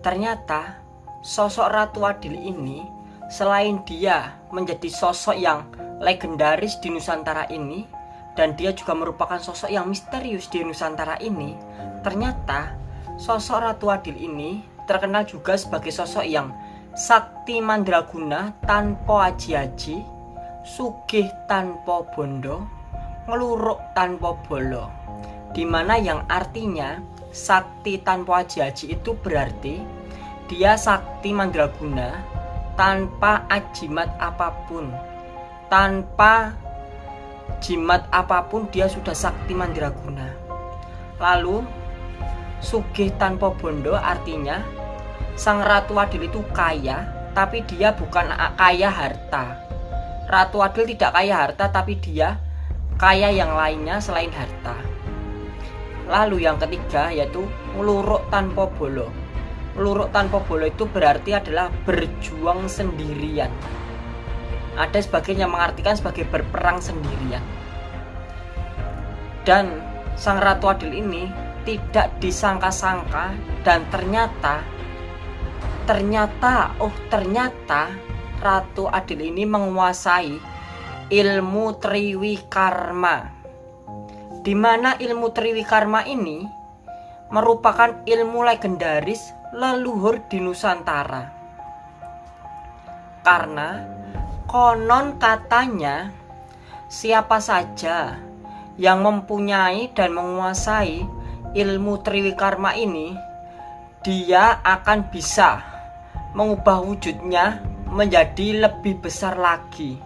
Ternyata sosok Ratu Adil ini selain dia menjadi sosok yang legendaris di Nusantara ini dan dia juga merupakan sosok yang misterius di Nusantara ini, ternyata sosok Ratu Adil ini terkenal juga sebagai sosok yang sakti mandraguna tanpa aji-aji, sugih tanpa bondo, ngeluruk tanpa bolo. Di mana yang artinya sakti tanpa aji-aji itu berarti dia sakti mandraguna tanpa ajimat apa pun. Tanpa jimat apa pun dia sudah sakti mandraguna lalu sugih tanpa bondo artinya sang ratu adil itu kaya tapi dia bukan kaya harta. Ratu adil tidak kaya harta tapi dia kaya yang lainnya selain harta lalu yang ketiga yaitu ngeluruk tanpa bolo Luruk tanpa bolo itu berarti adalah berjuang sendirian. Ada sebagian yang mengartikan sebagai berperang sendirian. Dan sang Ratu Adil ini tidak disangka-sangka dan ternyata ternyata oh ternyata Ratu Adil ini menguasai ilmu Triwi Karma. Di mana ilmu Triwi Karma ini merupakan ilmu legendaris leluhur di Nusantara. Karena konon katanya siapa saja yang mempunyai dan menguasai ilmu Triwikarma ini dia akan bisa mengubah wujudnya menjadi lebih besar lagi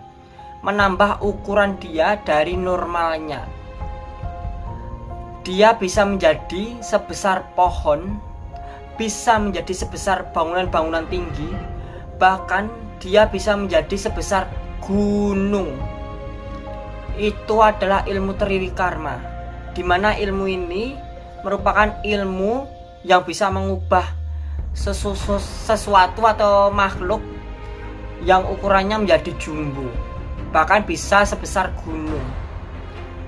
menambah ukuran dia dari normalnya dia bisa menjadi sebesar pohon bisa menjadi sebesar bangunan-bangunan tinggi, bahkan dia bisa menjadi sebesar gunung. Itu adalah ilmu Triwikarma, di mana ilmu ini merupakan ilmu yang bisa mengubah sesu sesuatu atau makhluk yang ukurannya menjadi jumbo, bahkan bisa sebesar gunung.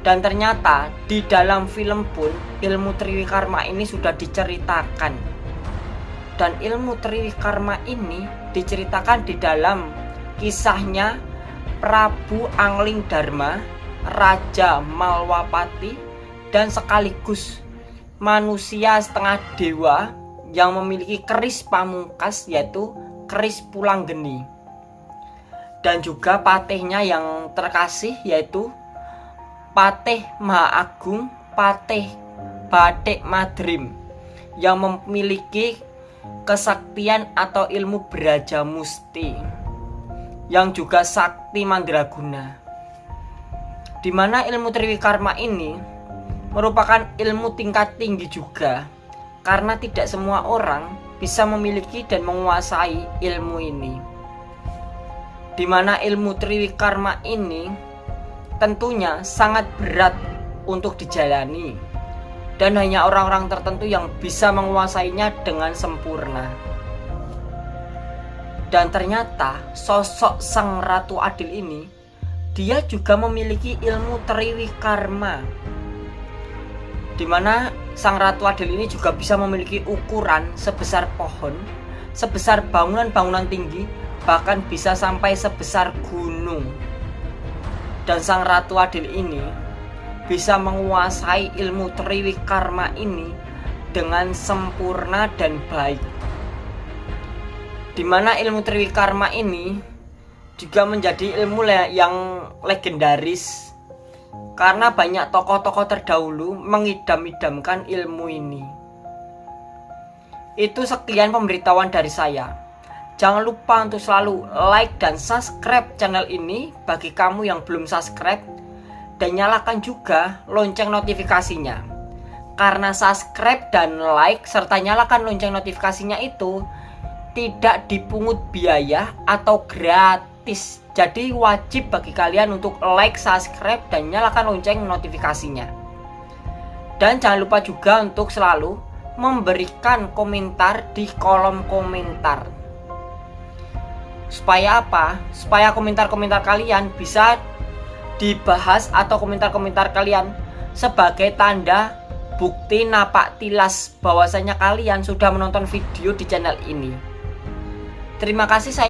Dan ternyata di dalam film pun ilmu Triwikarma ini sudah diceritakan. Dan ilmu Triwikarma ini diceritakan di dalam kisahnya Prabu Angling Dharma, Raja Malwapati, dan sekaligus manusia setengah dewa yang memiliki keris pamungkas yaitu keris pulang geni dan juga patihnya yang terkasih yaitu Patih Maha Agung Patih Batik Madrim yang memiliki kesaktian atau ilmu beraja musti yang juga sakti mandraguna. Di mana ilmu triwikarma ini merupakan ilmu tingkat tinggi juga karena tidak semua orang bisa memiliki dan menguasai ilmu ini. Di mana ilmu triwikarma ini tentunya sangat berat untuk dijalani dan hanya orang-orang tertentu yang bisa menguasainya dengan sempurna. Dan ternyata sosok sang Ratu Adil ini dia juga memiliki ilmu Triwi Karma. Di mana sang Ratu Adil ini juga bisa memiliki ukuran sebesar pohon, sebesar bangunan-bangunan tinggi, bahkan bisa sampai sebesar gunung. Dan sang Ratu Adil ini bisa menguasai ilmu Triwikarma ini dengan sempurna dan baik. Di mana ilmu Triwikarma ini juga menjadi ilmu yang legendaris karena banyak tokoh-tokoh terdahulu mengidam-idamkan ilmu ini. Itu sekian pemberitahuan dari saya. Jangan lupa untuk selalu like dan subscribe channel ini bagi kamu yang belum subscribe dan nyalakan juga lonceng notifikasinya. Karena subscribe dan like serta nyalakan lonceng notifikasinya itu tidak dipungut biaya atau gratis. Jadi wajib bagi kalian untuk like, subscribe dan nyalakan lonceng notifikasinya. Dan jangan lupa juga untuk selalu memberikan komentar di kolom komentar. Supaya apa? Supaya komentar-komentar kalian bisa dibahas atau komentar-komentar kalian sebagai tanda bukti napak tilas bahwasanya kalian sudah menonton video di channel ini. Terima kasih saya